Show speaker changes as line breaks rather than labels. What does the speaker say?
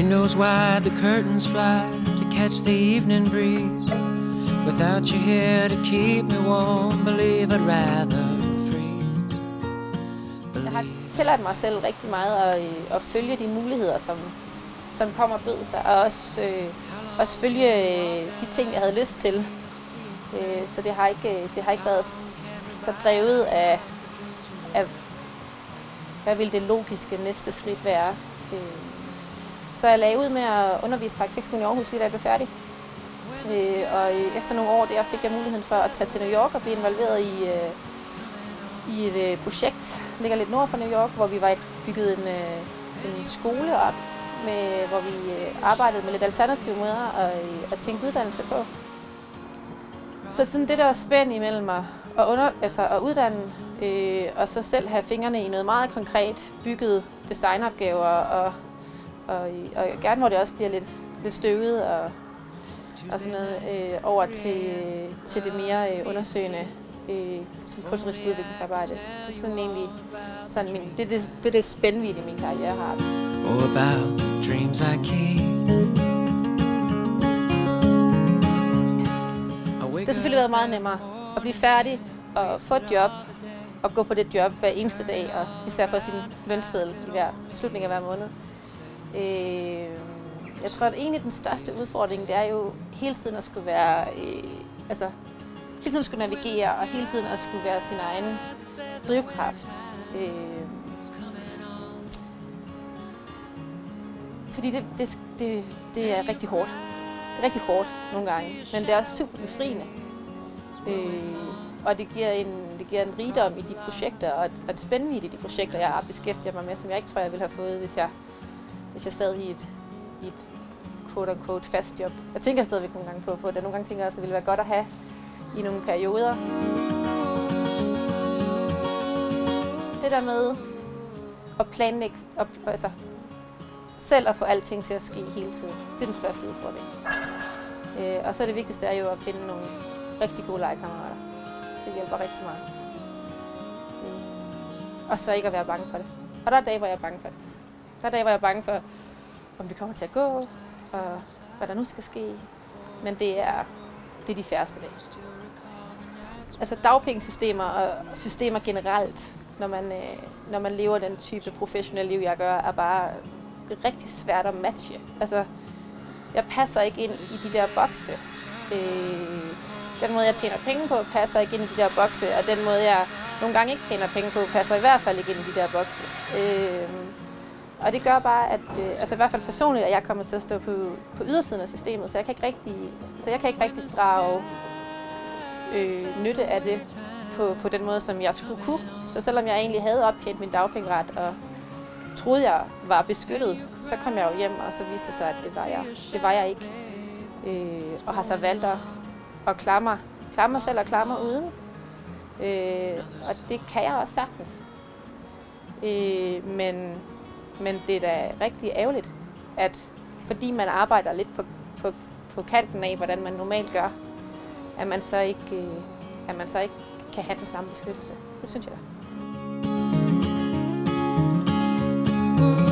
Windows wide, the curtains fly to catch the evening breeze. Without you here to keep me warm, believe I'd rather freeze.
Jeg har tilladt mig selv rigtig meget at, øh, at følge de muligheder, som, som kommer og bød sig, og også, øh, også følge øh, de ting, jeg havde lyst til. Øh, så det har, ikke, øh, det har ikke været så drevet af, af hvad vil det logiske næste skridt være. Øh, så jeg lagde ud med at undervise på Arkitektskolen i Aarhus, lige da jeg blev færdig. Øh, og efter nogle år der fik jeg muligheden for at tage til New York og blive involveret i, øh, i et øh, projekt, der ligger lidt nord for New York, hvor vi var bygget en, øh, en skole op, med, hvor vi øh, arbejdede med lidt alternative måder at, øh, at tænke uddannelse på. Så sådan det der spænd imellem mig at, under, altså at uddanne, øh, og så selv have fingrene i noget meget konkret bygget designopgaver, og, og, og gerne hvor det også bliver lidt, lidt støvet og, og sådan noget, øh, over til, til det mere øh, undersøgende øh, som kunstnerisk udviklingsarbejde. Det er sådan egentlig sådan min, det, det, det, det spændvidde i min karriere har.
Or about the dreams I keep.
Det har selvfølgelig været meget nemmere at blive færdig og få et job og gå på det job hver eneste dag, og især få sin lønseddel i hver slutning af hver måned. Øh, jeg tror, at egentlig den største udfordring, det er jo hele tiden at skulle være, øh, altså hele tiden skulle navigere, og hele tiden at skulle være sin egen drivkraft. Øh, fordi det, det, det, det er rigtig hårdt. Det er rigtig hårdt nogle gange, men det er også super befriende. Øh, og det giver, en, det giver en rigdom i de projekter, og et, og et spændvidde i de projekter, jeg beskæftiger mig med, som jeg ikke tror, jeg ville have fået, hvis jeg, hvis jeg sad i et, i et quote-unquote fast job. Jeg tænker stadigvæk nogle gange på, på det. Nogle gange tænker jeg også, at det ville være godt at have i nogle perioder. Det der med at planlægge, og, altså selv at få alting til at ske hele tiden, det er den største udfordring. Øh, og så er det vigtigste er jo at finde nogle rigtig gode legekammerater. Det hjælper rigtig meget. Øh, og så ikke at være bange for det. Og der er dage, hvor jeg er bange for det. Der er var jeg bange for, om vi kommer til at gå, og hvad der nu skal ske. Men det er, det er de færreste dage. Altså dagpengesystemer og systemer generelt, når man, øh, når man lever den type professionelle liv, jeg gør, er bare det rigtig svært at matche. Altså, jeg passer ikke ind i de der bokse. Øh, den måde, jeg tjener penge på, passer ikke ind i de der bokse, og den måde, jeg nogle gange ikke tjener penge på, passer i hvert fald ikke ind i de der bokse. Øh, og det gør bare, at øh, altså i hvert fald personligt, at jeg kommer til at stå på, på ydersiden af systemet, så jeg kan ikke rigtig, så jeg kan ikke rigtig drage øh, nytte af det på, på den måde, som jeg skulle kunne. Så selvom jeg egentlig havde optjent min dagpengeret og troede, jeg var beskyttet, så kom jeg jo hjem, og så viste det sig, at det var jeg, det var jeg ikke. Øh, og har så valgt at, at klare, mig, klare mig selv og klare mig uden. Øh, og det kan jeg også sagtens. Øh, men, men det er da rigtig ærgerligt, at fordi man arbejder lidt på, på, på kanten af, hvordan man normalt gør, at man så ikke, øh, at man så ikke kan have den samme beskyttelse. Det synes jeg da.
Ooh.